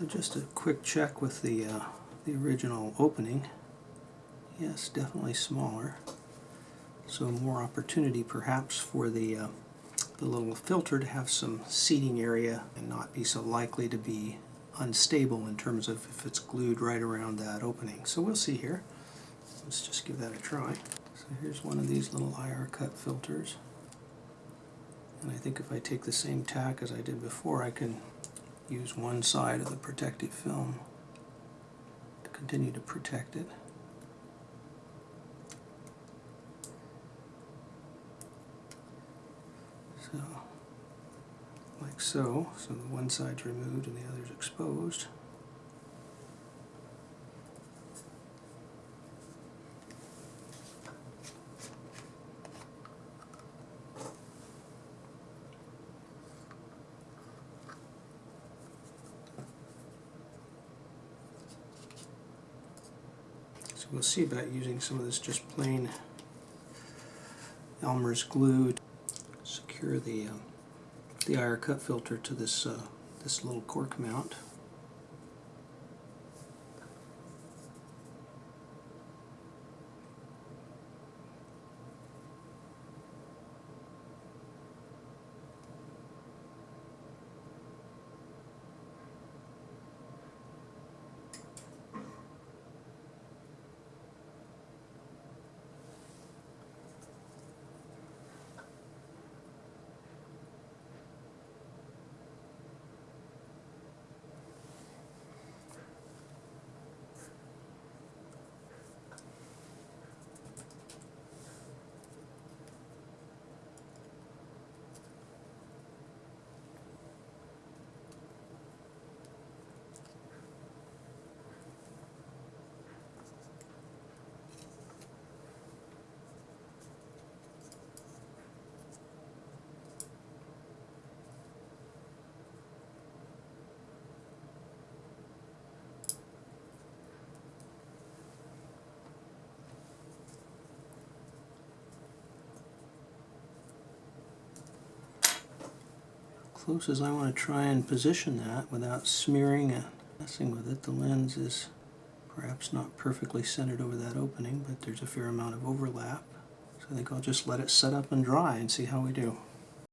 So just a quick check with the, uh, the original opening. Yes, definitely smaller. So more opportunity perhaps for the, uh, the little filter to have some seating area and not be so likely to be unstable in terms of if it's glued right around that opening. So we'll see here. Let's just give that a try. So here's one of these little IR cut filters. And I think if I take the same tack as I did before, I can use one side of the protective film to continue to protect it. So, like so, so the one side's removed and the other's exposed. We'll see about using some of this just plain Elmer's glue to secure the um, the IR cut filter to this uh, this little cork mount. Close as I want to try and position that without smearing and messing with it. The lens is perhaps not perfectly centered over that opening, but there's a fair amount of overlap. So I think I'll just let it set up and dry and see how we do.